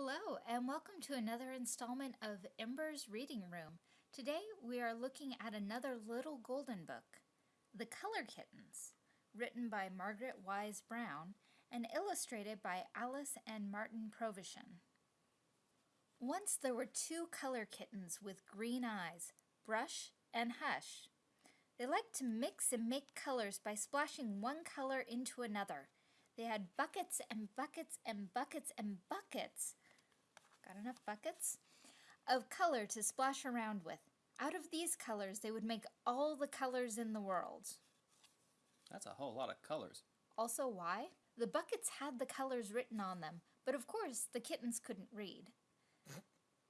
Hello, and welcome to another installment of Ember's Reading Room. Today we are looking at another little golden book, The Color Kittens, written by Margaret Wise Brown and illustrated by Alice and Martin Provensen. Once there were two color kittens with green eyes, Brush and Hush. They liked to mix and make colors by splashing one color into another. They had buckets and buckets and buckets and buckets. Got enough buckets? Of color to splash around with. Out of these colors, they would make all the colors in the world. That's a whole lot of colors. Also, why? The buckets had the colors written on them, but of course the kittens couldn't read.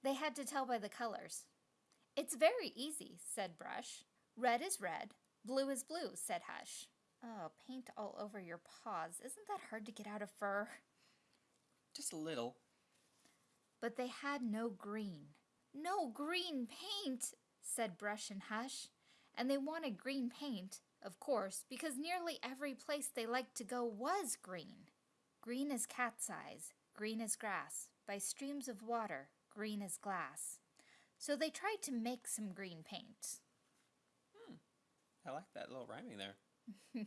they had to tell by the colors. It's very easy, said Brush. Red is red, blue is blue, said Hush. Oh, paint all over your paws. Isn't that hard to get out of fur? Just a little. But they had no green. No green paint, said Brush and Hush. And they wanted green paint, of course, because nearly every place they liked to go was green. Green as cat's eyes, green as grass, by streams of water, green as glass. So they tried to make some green paint. Hmm. I like that little rhyming there. uh,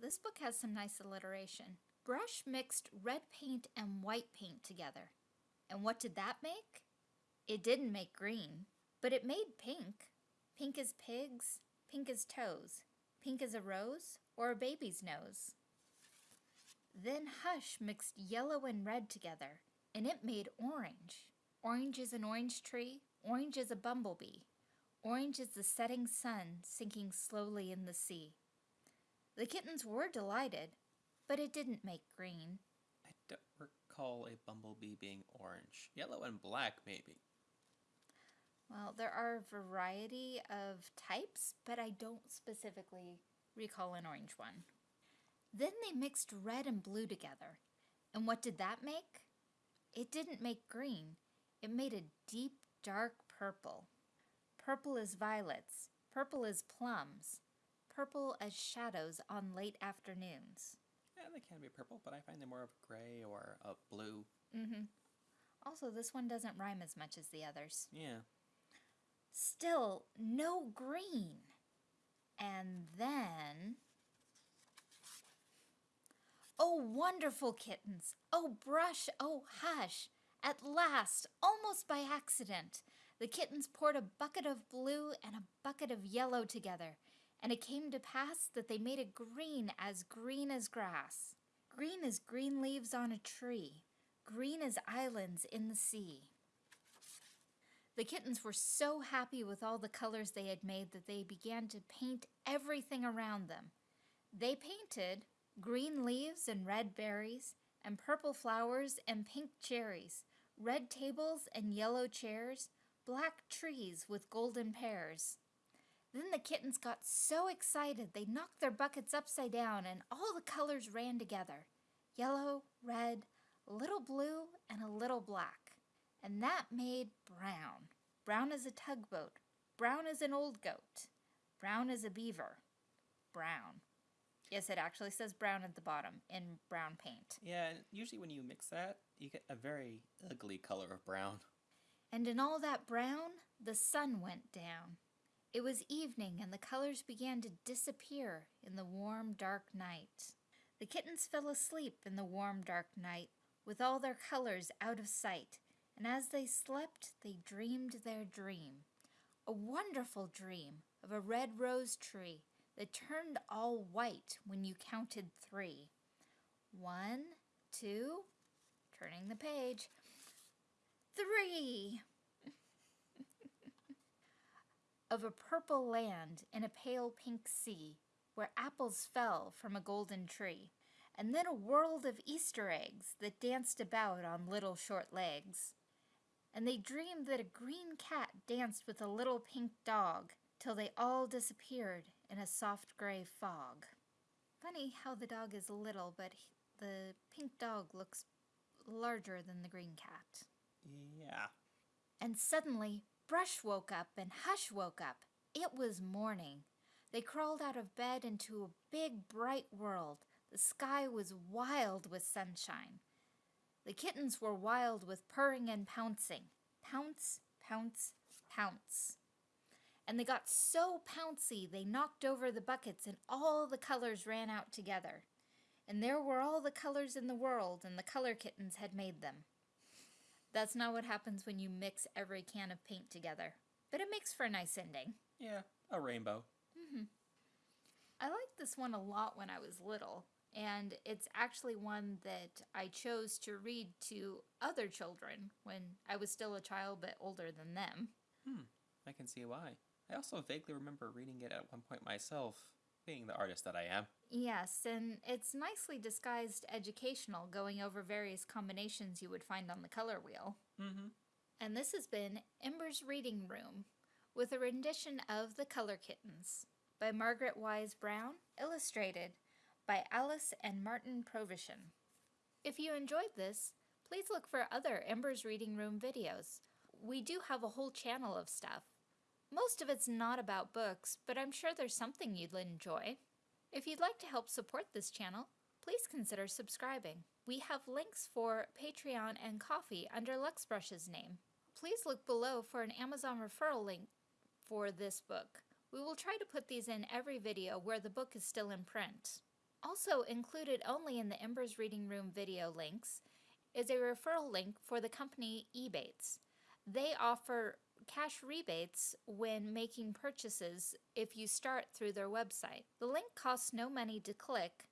this book has some nice alliteration. Brush mixed red paint and white paint together. And what did that make? It didn't make green, but it made pink. Pink as pigs, pink as toes, pink as a rose or a baby's nose. Then Hush mixed yellow and red together, and it made orange. Orange is an orange tree, orange is a bumblebee. Orange is the setting sun sinking slowly in the sea. The kittens were delighted, but it didn't make green. I don't recall a bumblebee being orange. Yellow and black, maybe. Well, there are a variety of types, but I don't specifically recall an orange one. Then they mixed red and blue together. And what did that make? It didn't make green. It made a deep, dark purple. Purple as violets, purple as plums, purple as shadows on late afternoons. Yeah, they can be purple, but I find them more of gray or a blue. Mm-hmm. Also, this one doesn't rhyme as much as the others. Yeah. Still, no green. And then... Oh, wonderful kittens! Oh, brush! Oh, hush! At last, almost by accident, the kittens poured a bucket of blue and a bucket of yellow together, and it came to pass that they made it green as green as grass, green as green leaves on a tree, green as islands in the sea. The kittens were so happy with all the colors they had made that they began to paint everything around them. They painted green leaves and red berries, and purple flowers and pink cherries, red tables and yellow chairs, black trees with golden pears. Then the kittens got so excited they knocked their buckets upside down and all the colors ran together. Yellow, red, a little blue, and a little black. And that made brown. Brown as a tugboat. Brown as an old goat. Brown as a beaver. Brown. Yes, it actually says brown at the bottom in brown paint. Yeah, usually when you mix that, you get a very ugly color of brown. And in all that brown, the sun went down. It was evening, and the colors began to disappear in the warm, dark night. The kittens fell asleep in the warm, dark night, with all their colors out of sight, and as they slept, they dreamed their dream. A wonderful dream of a red rose tree that turned all white when you counted three. One, two, turning the page, three of a purple land in a pale pink sea where apples fell from a golden tree, and then a world of Easter eggs that danced about on little short legs. And they dreamed that a green cat danced with a little pink dog till they all disappeared in a soft gray fog. Funny how the dog is little, but the pink dog looks larger than the green cat. Yeah. And suddenly, Brush woke up and Hush woke up. It was morning. They crawled out of bed into a big, bright world. The sky was wild with sunshine. The kittens were wild with purring and pouncing. Pounce, pounce, pounce. And they got so pouncy they knocked over the buckets and all the colors ran out together. And there were all the colors in the world, and the color kittens had made them. That's not what happens when you mix every can of paint together, but it makes for a nice ending. Yeah, a rainbow. I liked this one a lot when I was little, and it's actually one that I chose to read to other children when I was still a child but older than them. Hmm, I can see why. I also vaguely remember reading it at one point myself, being the artist that I am. Yes, and it's nicely disguised educational, going over various combinations you would find on the color wheel. Mm-hmm. And this has been Ember's Reading Room with a rendition of The Color Kittens by Margaret Wise Brown, illustrated by Alice and Martin Provensen. If you enjoyed this, please look for other Ember's Reading Room videos. We do have a whole channel of stuff. Most of it's not about books, but I'm sure there's something you'd enjoy. If you'd like to help support this channel, please consider subscribing. We have links for Patreon and Ko-fi under Luxbrush's name. Please look below for an Amazon referral link for this book. We will try to put these in every video where the book is still in print. Also included only in the Embers Reading Room video links is a referral link for the company Ebates. They offer cash rebates when making purchases if you start through their website. The link costs no money to click.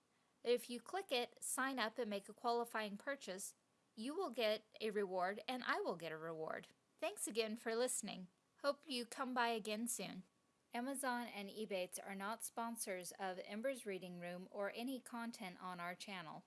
If you click it, sign up, and make a qualifying purchase, you will get a reward and I will get a reward. Thanks again for listening. Hope you come by again soon. Amazon and Ebates are not sponsors of Ember's Reading Room or any content on our channel.